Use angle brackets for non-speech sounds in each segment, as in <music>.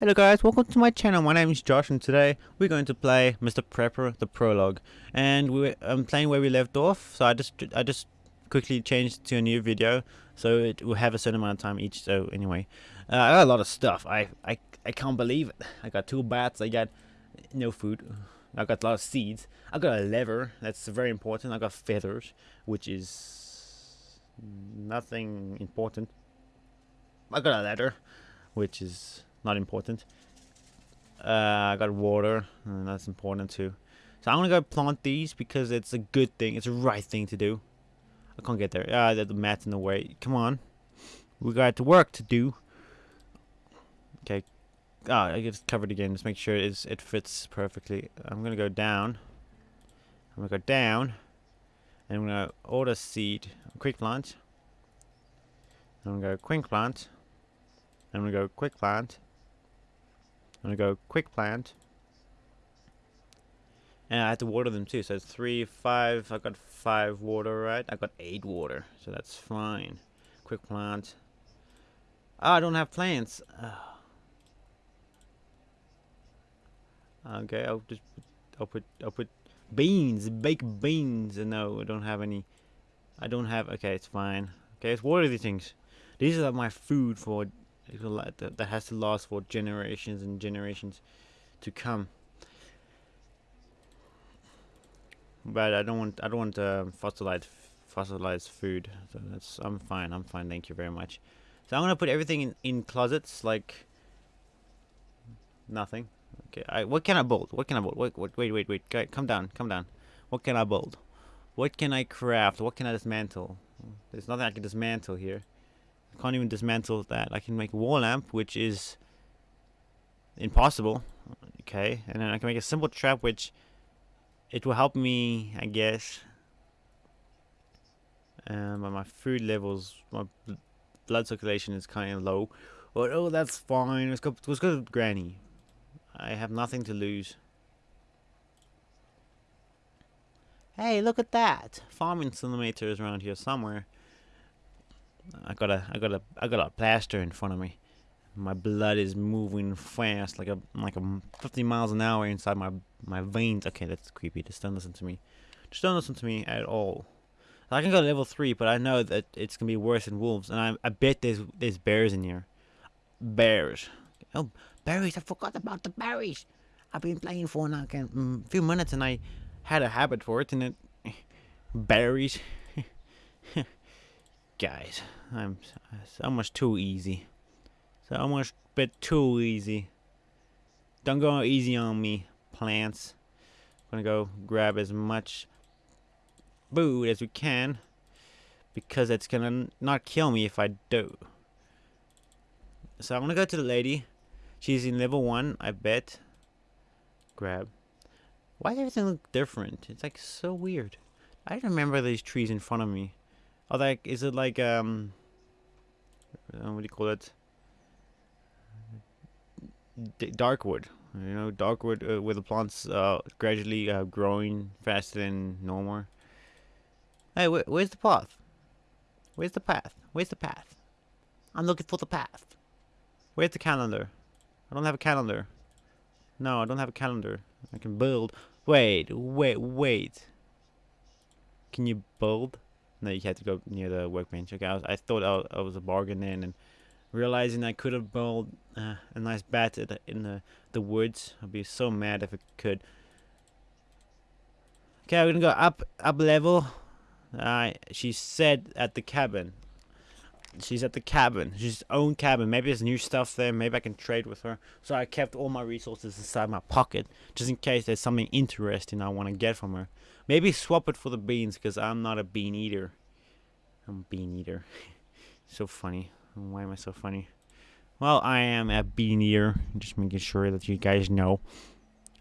Hello guys, welcome to my channel. My name is Josh and today we're going to play Mr. Prepper the prologue. And we I'm playing where we left off, so I just I just quickly changed to a new video so it will have a certain amount of time each. So anyway, uh, I got a lot of stuff. I I I can't believe it. I got two bats. I got no food. I got a lot of seeds. I got a lever. That's very important. I got feathers, which is nothing important. I got a ladder, which is not important. Uh, I got water, and that's important too. So I'm gonna go plant these because it's a good thing. It's the right thing to do. I can't get there. Ah, the mat's in the way. Come on, we got to work to do. Okay. Ah, I get covered again. Just make sure it's, it fits perfectly. I'm gonna go down. I'm gonna go down, and I'm gonna order seed, quick plant. I'm gonna go quick plant. I'm gonna go quick plant. I'm gonna go quick plant. And I have to water them too. So it's three, five. I got five water, right? I got eight water, so that's fine. Quick plant. Oh, I don't have plants. Oh. Okay, I'll just I'll put I'll put beans, baked beans. And no, I don't have any. I don't have. Okay, it's fine. Okay, let's water these things. These are my food for that, that has to last for generations and generations to come. But I don't want I don't want uh, fossilized fossilized food. So that's I'm fine. I'm fine. Thank you very much. So I'm gonna put everything in in closets like nothing. Okay. I, what can I build? What can I build? Wait, wait, wait, wait, wait. Okay, come down, come down. What can I build? What can I craft? What can I dismantle? There's nothing I can dismantle here. Can't even dismantle that. I can make a wall lamp, which is impossible. Okay, and then I can make a simple trap, which it will help me, I guess. Um, but my food levels, my blood circulation is kind of low. But oh, that's fine. Let's go. Let's go to Granny. I have nothing to lose. Hey, look at that! Farming simulator is around here somewhere. I got a I got a I got a plaster in front of me. My blood is moving fast, like a like a 50 miles an hour inside my my veins. Okay, that's creepy. Just don't listen to me. Just don't listen to me at all. I can go to level three, but I know that it's gonna be worse than wolves, and I I bet there's there's bears in here. Bears. Oh, berries! I forgot about the berries. I've been playing for like a mm, few minutes, and I had a habit for it, and it <laughs> berries. <laughs> Guys, I'm so much too easy. So much bit too easy. Don't go easy on me, plants. I'm gonna go grab as much food as we can because it's gonna not kill me if I do. So I'm gonna go to the lady. She's in level one, I bet. Grab. Why does everything look different? It's like so weird. I remember these trees in front of me. Oh, like, is it like, um, uh, what do you call it? D dark wood. You know, dark wood uh, where the plants uh, gradually uh, growing faster than normal. Hey, wh where's the path? Where's the path? Where's the path? I'm looking for the path. Where's the calendar? I don't have a calendar. No, I don't have a calendar. I can build. Wait, wait, wait. Can you build? No, you had to go near the workbench. Okay, I, was, I thought I, I was a bargain then, and realizing I could have built uh, a nice bat in the, the woods. I'd be so mad if I could. Okay, we're gonna go up up level. Uh, she said at the cabin. She's at the cabin. She's own cabin. Maybe there's new stuff there. Maybe I can trade with her. So I kept all my resources inside my pocket. Just in case there's something interesting I want to get from her. Maybe swap it for the beans because I'm not a bean eater. I'm a bean eater. <laughs> so funny. Why am I so funny? Well, I am a bean eater. Just making sure that you guys know.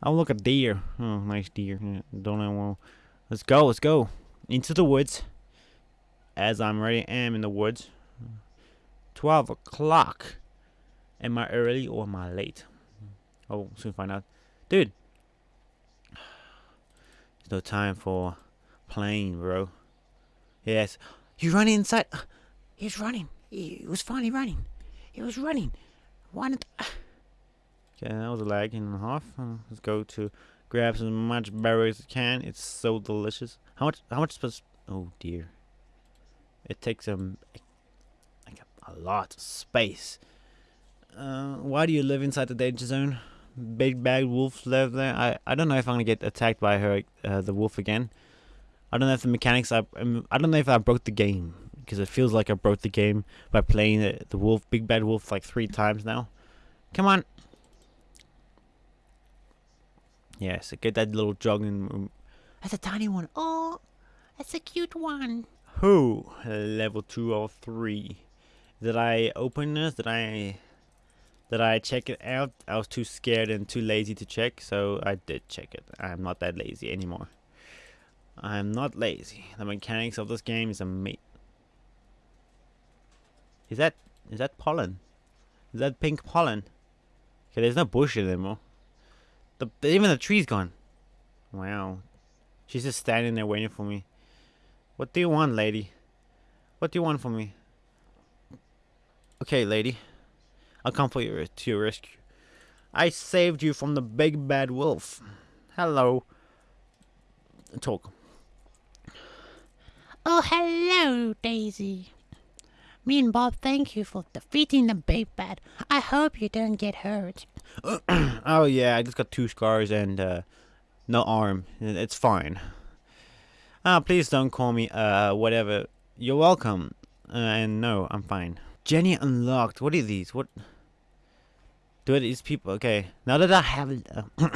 Oh, look, a deer. Oh, nice deer. Don't know. Well, let's go. Let's go. Into the woods. As I'm ready, am in the woods. 12 o'clock. Am I early or am I late? Oh, soon find out. Dude. No time for playing, bro. Yes. You run inside. He's running. He was finally running. He was running. Why not? Okay, that was a lag and a half. Uh, let's go to grab as much berries as I can. It's so delicious. How much? How much was? Oh dear. It takes um like a, a lot of space. Uh, why do you live inside the danger zone? Big bad wolf live there. I I don't know if I'm gonna get attacked by her uh, the wolf again. I don't know if the mechanics. I um, I don't know if I broke the game because it feels like I broke the game by playing the, the wolf, big bad wolf, like three times now. Come on. Yes, get that little jogging. That's a tiny one. Oh, that's a cute one. Who? Level two or three. Did I open this? Did I? Did I check it out? I was too scared and too lazy to check, so I did check it. I'm not that lazy anymore. I'm not lazy. The mechanics of this game is amazing. Is that is that pollen? Is that pink pollen? Okay, there's no bush anymore. The even the tree's gone. Wow. She's just standing there waiting for me. What do you want, lady? What do you want from me? Okay, lady. I'll come for you to your rescue. I saved you from the big bad wolf. Hello. Talk. Oh, hello, Daisy. Me and Bob thank you for defeating the big bad. I hope you don't get hurt. <clears throat> oh yeah, I just got two scars and uh, no arm. It's fine. Ah, please don't call me uh whatever. You're welcome. Uh, and no, I'm fine. Jenny unlocked. What are these? What? Do it these people? Okay. Now that I have, uh, <clears throat>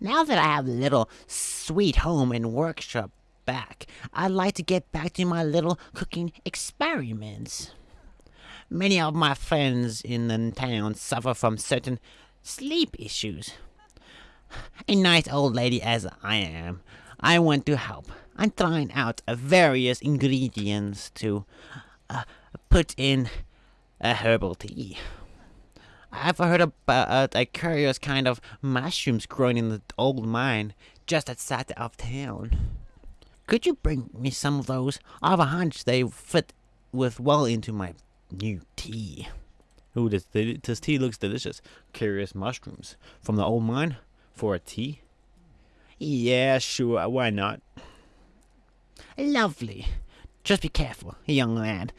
now that I have a little sweet home and workshop back, I'd like to get back to my little cooking experiments. Many of my friends in the town suffer from certain sleep issues. A nice old lady as I am, I want to help. I'm trying out various ingredients to uh, put in a herbal tea. I've heard about uh, a curious kind of mushrooms growing in the old mine just outside of town. Could you bring me some of those? I have a hunch they fit with well into my new tea. Ooh, this, this tea looks delicious. Curious mushrooms from the old mine for a tea? Yeah, sure, why not? Lovely. Just be careful, young lad.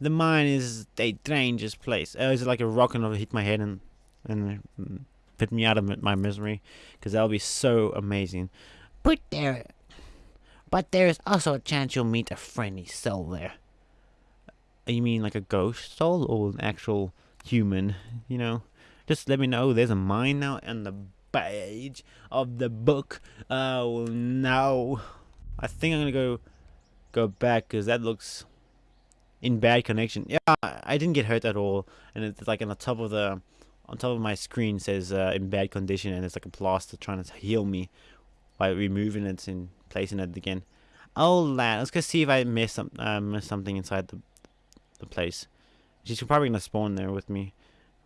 The mine is a dangerous place. Oh, is it like a rock and it'll hit my head and and mm, put me out of my misery? Because that'll be so amazing. But there, but there is also a chance you'll meet a friendly soul there. Uh, you mean like a ghost soul or an actual human? You know, just let me know. There's a mine now on the page of the book. Oh no! I think I'm gonna go go back because that looks in bad connection. Yeah, I didn't get hurt at all, and it's like on the top of the on top of my screen says uh, in bad condition, and it's like a plaster trying to heal me by removing it and placing it again. Oh lad, let's go see if I missed some uh, missed something inside the the place. She's probably gonna spawn there with me,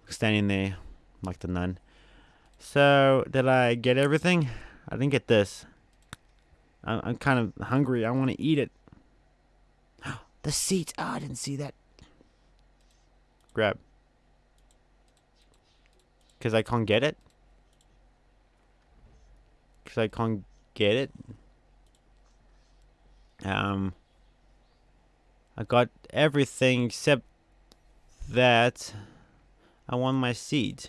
standing there like the nun. So, did I get everything? I didn't get this. I'm, I'm kind of hungry. I want to eat it. The seat. Oh, I didn't see that. Grab. Because I can't get it? Because I can't get it? Um... I got everything except that I want my seeds.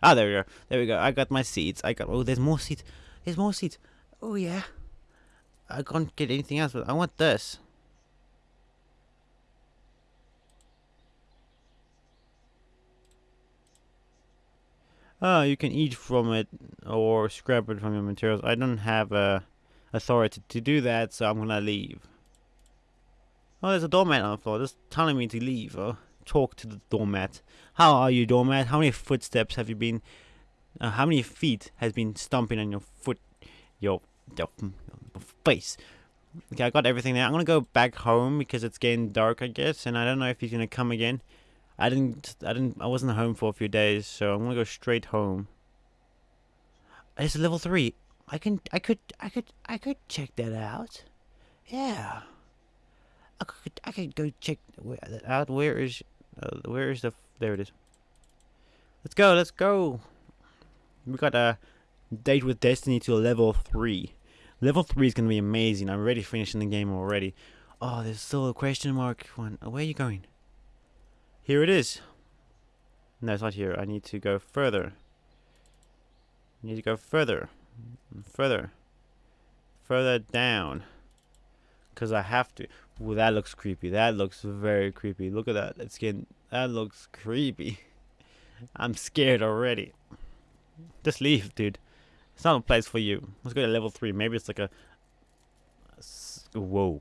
Ah, there we go. There we go. I got my seeds. I got. Oh, there's more seeds. There's more seeds. Oh yeah. I can't get anything else, but I want this. Oh, you can eat from it or scrap it from your materials. I don't have uh, authority to do that, so I'm gonna leave. Oh, there's a doormat on the floor, just telling me to leave. Oh, talk to the doormat. How are you, doormat? How many footsteps have you been? Uh, how many feet has been stomping on your foot, your, your, face? Okay, I got everything there. I'm gonna go back home because it's getting dark, I guess, and I don't know if he's gonna come again. I didn't, I didn't, I wasn't home for a few days, so I'm gonna go straight home. It's level three. I can, I could, I could, I could check that out. Yeah. I could, I could go check where, out. Where is, uh, where is the? There it is. Let's go, let's go. We got a date with destiny to level 3. Level 3 is going to be amazing. I'm already finishing the game already. Oh, there's still a question mark one. Where are you going? Here it is. No, it's not here. I need to go further. I need to go further. Further. Further down. Because I have to. Ooh, that looks creepy. That looks very creepy. Look at that. It's getting... That looks creepy. <laughs> I'm scared already. Just leave, dude. It's not a place for you. Let's go to level 3. Maybe it's like a... Whoa.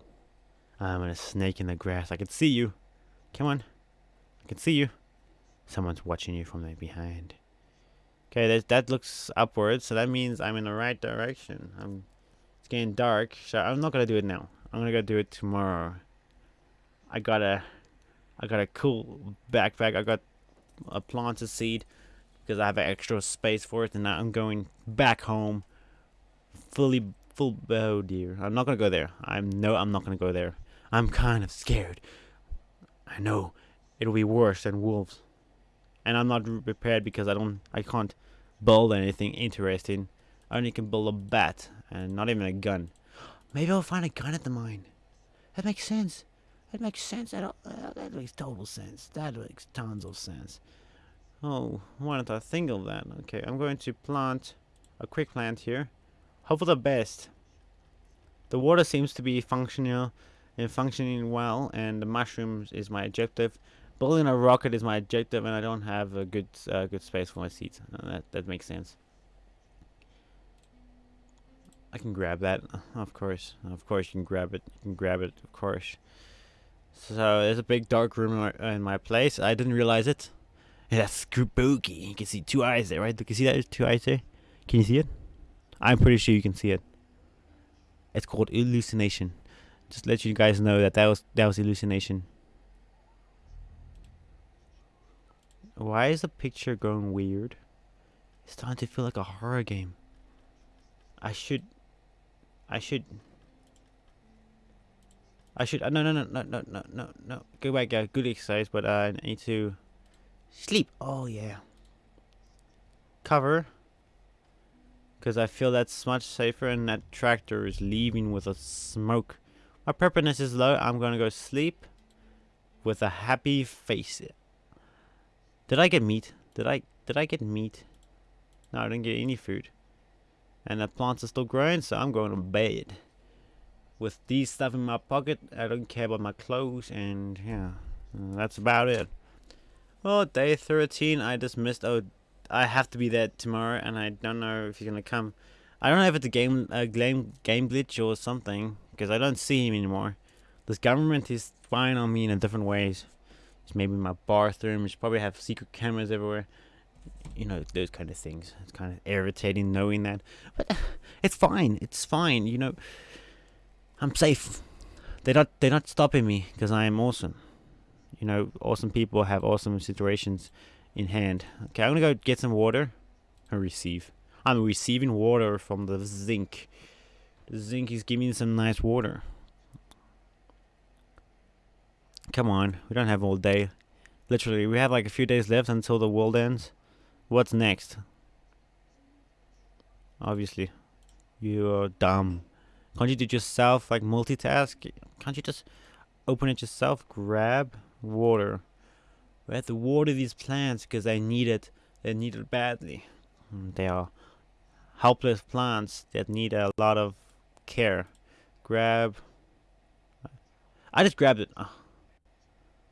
I'm in a snake in the grass. I can see you. Come on. I can see you. Someone's watching you from the behind. Okay, that, that looks upwards, so that means I'm in the right direction. I'm, it's getting dark, so I'm not gonna do it now. I'm gonna go do it tomorrow. I got a, I got a cool backpack. I got a planted seed because I have extra space for it, and now I'm going back home, fully full. Oh dear, I'm not gonna go there. I'm no, I'm not gonna go there. I'm kind of scared. I know it'll be worse than wolves, and I'm not prepared because I don't, I can't build anything interesting. I only can build a bat and not even a gun. Maybe I'll find a gun at the mine. That makes sense. That makes sense. That, uh, that makes total sense. That makes tons of sense. Oh, why didn't I think of that? Okay, I'm going to plant a quick plant here. Hope for the best. The water seems to be functional and functioning well, and the mushrooms is my objective. Building a rocket is my objective, and I don't have a good uh, good space for my seeds. Uh, that that makes sense. I can grab that, of course. Of course, you can grab it. You can grab it, of course. So there's a big dark room in my, in my place. I didn't realize it. That's spooky. You can see two eyes there, right? You see that? There's two eyes there. Can you see it? I'm pretty sure you can see it. It's called hallucination. Just let you guys know that that was that was hallucination. Why is the picture going weird? It's starting to feel like a horror game. I should... I should... I should... Uh, no, no, no, no, no, no, no, no. Go back, uh, good exercise, but uh, I need to... Sleep. Oh, yeah. Cover. Because I feel that's much safer and that tractor is leaving with a smoke. My preparedness is low. I'm going to go sleep with a happy face. Did I get meat? Did I did I get meat? No, I didn't get any food. And the plants are still growing, so I'm going to bed. With these stuff in my pocket, I don't care about my clothes, and yeah, that's about it. Well, day 13, I just missed. Oh, I have to be there tomorrow, and I don't know if he's gonna come. I don't know if it's a game, a game, game glitch or something, because I don't see him anymore. This government is spying on me in a different ways. It's maybe my bathroom. It's probably have secret cameras everywhere. You know, those kind of things. It's kind of irritating knowing that. But <sighs> it's fine. It's fine. You know, I'm safe. They're not, they're not stopping me because I am awesome. You know, awesome people have awesome situations in hand. Okay, I'm to go get some water and receive. I'm receiving water from the zinc. The zinc is giving me some nice water. Come on, we don't have all day. Literally, we have like a few days left until the world ends. What's next? Obviously. You're dumb. Can't you do yourself, like multitask? Can't you just open it yourself? Grab water. We have to water these plants because they need it. They need it badly. Hmm, they are helpless plants that need a lot of care. Grab. I just grabbed it. Oh.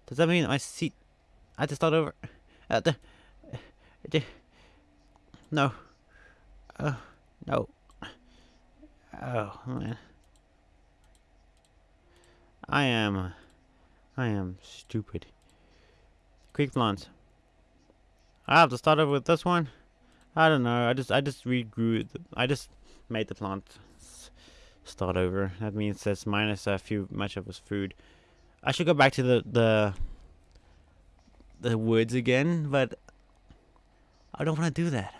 Does that mean my seat? I just start over. Uh, the, the, no. Oh, no. Oh, man. I am... I am stupid. Quick plants. I have to start over with this one. I don't know. I just I just regrew. I just made the plant start over. That means that's minus a few much of his food. I should go back to the the the woods again, but I don't want to do that.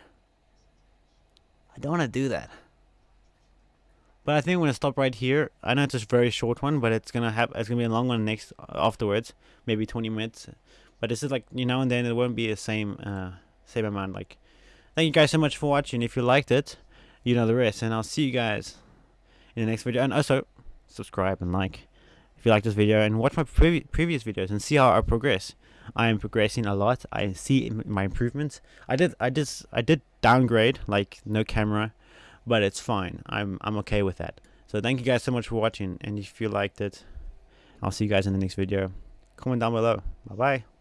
I don't want to do that. But I think I'm gonna stop right here. I know it's a very short one, but it's gonna have it's gonna be a long one next afterwards, maybe 20 minutes. But this is like you know, and then it won't be the same uh, my mind. Like, thank you guys so much for watching. If you liked it, you know the rest, and I'll see you guys in the next video. And also, subscribe and like if you like this video, and watch my previ previous videos and see how I progress. I am progressing a lot. I see my improvements. I did, I just, I did downgrade, like no camera, but it's fine. I'm, I'm okay with that. So thank you guys so much for watching, and if you liked it, I'll see you guys in the next video. Comment down below. Bye bye.